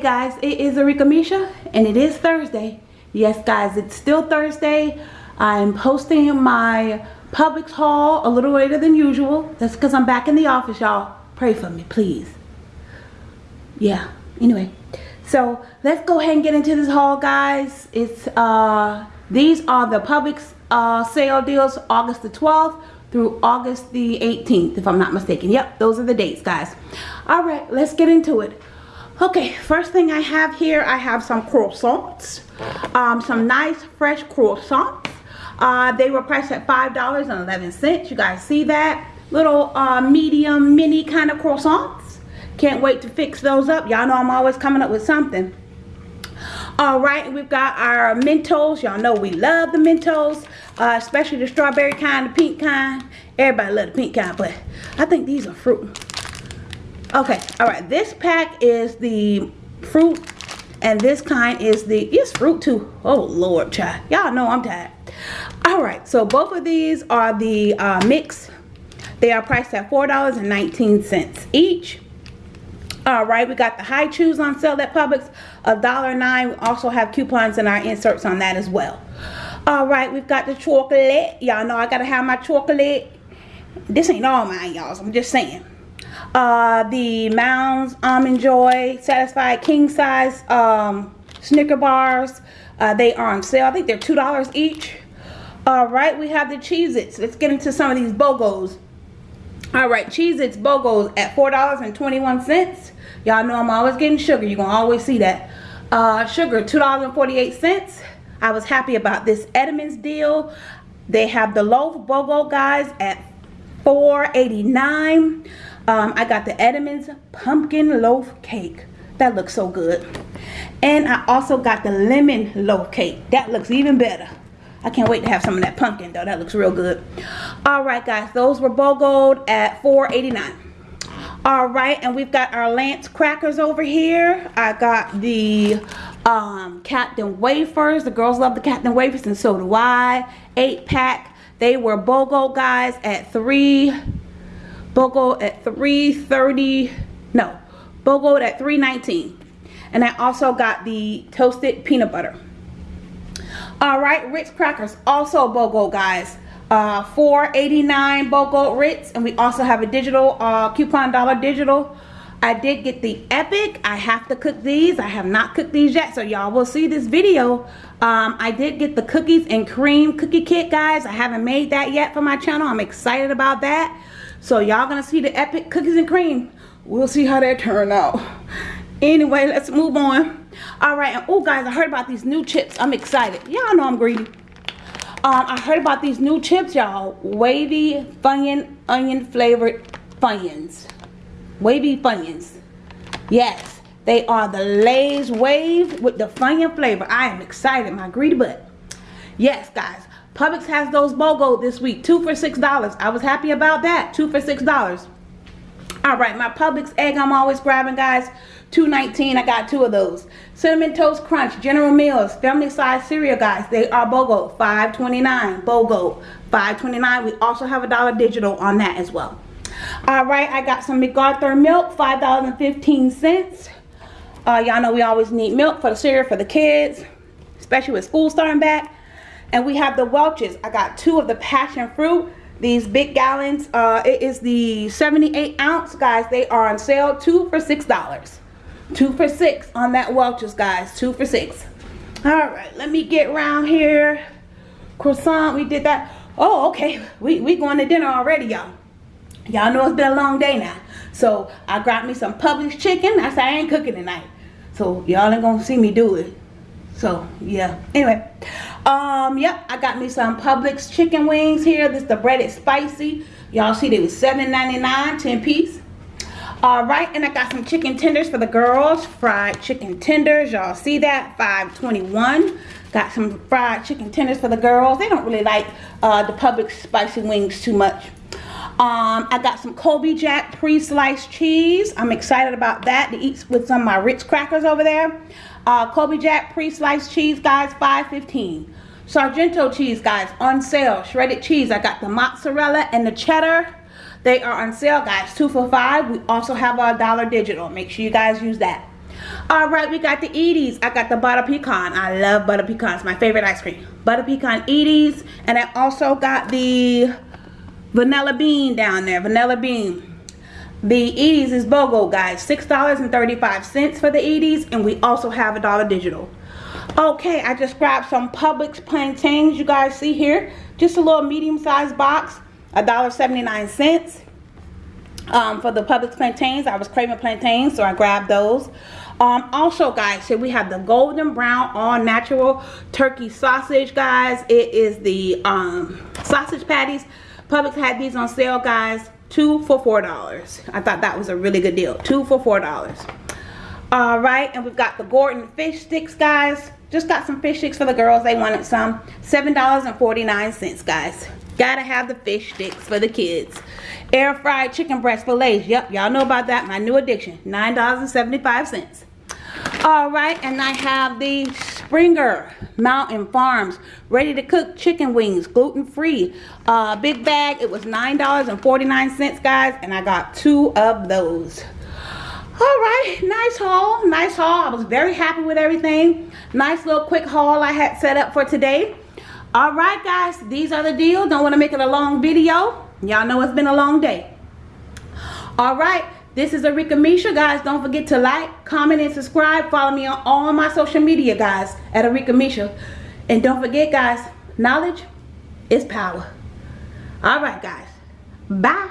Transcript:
Guys, it is Arika Misha and it is Thursday. Yes guys, it's still Thursday. I'm posting my Publix haul a little later than usual. That's because I'm back in the office, y'all. Pray for me, please. Yeah, anyway. So let's go ahead and get into this haul, guys. It's uh these are the Publix uh, sale deals August the 12th through August the 18th, if I'm not mistaken. Yep, those are the dates, guys. All right, let's get into it. Okay, first thing I have here, I have some croissants. Um, some nice fresh croissants. Uh, they were priced at $5.11. You guys see that? Little uh, medium mini kind of croissants. Can't wait to fix those up. Y'all know I'm always coming up with something. All right, we've got our Mentos. Y'all know we love the Mentos, uh, especially the strawberry kind, the pink kind. Everybody love the pink kind, but I think these are fruit okay all right this pack is the fruit and this kind is the it's fruit too. Oh lord child. Y'all know i'm tired. All right so both of these are the uh, mix. They are priced at four dollars and 19 cents each. All right we got the Hi-Chews on sale at publix a dollar nine. We also have coupons in our inserts on that as well. All right we've got the chocolate. Y'all know i gotta have my chocolate. This ain't all mine y'all so i'm just saying uh, the Mounds Almond Joy Satisfied King Size um, Snicker Bars. Uh, they are on sale. I think they're $2 each. Alright, we have the Cheez-Its. Let's get into some of these BOGOs. Alright, Cheez-Its BOGOs at $4.21. Y'all know I'm always getting sugar. You're going to always see that. Uh, sugar, $2.48. I was happy about this Entenmann's deal. They have the loaf BOGO, guys, at $4.89. Um, I got the Entenmann's pumpkin loaf cake. That looks so good. And I also got the lemon loaf cake. That looks even better. I can't wait to have some of that pumpkin though. That looks real good. Alright guys, those were BOGO'd at $4.89. Alright, and we've got our Lance crackers over here. I got the um, Captain Wafers. The girls love the Captain Wafers and so do I. 8 pack. They were BOGO guys at 3 BOGO at 330 no BOGO at 319 and I also got the toasted peanut butter. Alright Ritz crackers also BOGO guys. Uh 489 BOGO Ritz and we also have a digital uh coupon dollar digital. I did get the epic. I have to cook these. I have not cooked these yet so y'all will see this video. Um, I did get the cookies and cream cookie kit guys. I haven't made that yet for my channel. I'm excited about that so y'all gonna see the epic cookies and cream. We'll see how that turn out. Anyway, let's move on. All right, and oh guys, I heard about these new chips. I'm excited. Y'all know I'm greedy. Um, I heard about these new chips, y'all. Wavy Funyun onion flavored Funyuns. Wavy Funyuns. Yes, they are the Lay's Wave with the Funyun flavor. I am excited, my greedy butt. Yes, guys. Publix has those BOGO this week. Two for $6. I was happy about that. Two for $6. All right, my Publix egg I'm always grabbing, guys. Two nineteen. I got two of those. Cinnamon Toast Crunch, General Mills, family size cereal, guys. They are BOGO, Five twenty nine. BOGO, Five twenty nine. We also have a dollar digital on that as well. All right, I got some McArthur milk, $5.15. Uh, Y'all know we always need milk for the cereal for the kids, especially with school starting back. And we have the Welch's. I got two of the passion fruit. These big gallons. Uh, it is the 78 ounce, guys. They are on sale. Two for $6. Two for six on that Welch's, guys. Two for six. All right, let me get around here. Croissant, we did that. Oh, okay. We, we going to dinner already, y'all. Y'all know it's been a long day now. So I grabbed me some Publix chicken. I said I ain't cooking tonight. So y'all ain't gonna see me do it. So yeah. Anyway, um, yep, I got me some Publix chicken wings here. This is the breaded spicy. Y'all see they was $7.99, 10 piece. All right, and I got some chicken tenders for the girls. Fried chicken tenders. Y'all see that? 5.21. Got some fried chicken tenders for the girls. They don't really like uh, the Publix spicy wings too much. Um, I got some Colby Jack pre-sliced cheese. I'm excited about that to eat with some of my Ritz crackers over there. Uh, Colby Jack pre-sliced cheese, guys, 5.15. Sargento cheese, guys, on sale. Shredded cheese. I got the mozzarella and the cheddar. They are on sale, guys. Two for five. We also have our dollar digital. Make sure you guys use that. All right, we got the Edy's. I got the butter pecan. I love butter pecans. My favorite ice cream. Butter pecan Edy's. And I also got the vanilla bean down there. Vanilla bean. The Edy's is BOGO, guys. $6.35 for the Edy's. And we also have a dollar digital. Okay, I just grabbed some Publix plantains. You guys see here. Just a little medium-sized box. $1.79 um, for the Publix plantains. I was craving plantains, so I grabbed those. Um, also, guys, here we have the golden brown all natural turkey sausage, guys. It is the um, sausage patties. Publix had these on sale, guys. Two for four dollars. I thought that was a really good deal. Two for four dollars. All right, and we've got the Gorton fish sticks, guys. Just got some fish sticks for the girls. They wanted some. $7.49, guys. Gotta have the fish sticks for the kids. Air fried chicken breast fillets. Yep, y'all know about that. My new addiction. $9.75. All right, and I have the Springer Mountain Farms ready to cook chicken wings, gluten free. Uh, big bag, it was $9.49, guys, and I got two of those. All right, nice haul, nice haul. I was very happy with everything. Nice little quick haul I had set up for today. All right, guys, these are the deals. Don't want to make it a long video. Y'all know it's been a long day. All right, this is Arika Misha, guys. Don't forget to like, comment, and subscribe. Follow me on all my social media, guys, at Arika Misha. And don't forget, guys, knowledge is power. All right, guys. Bye.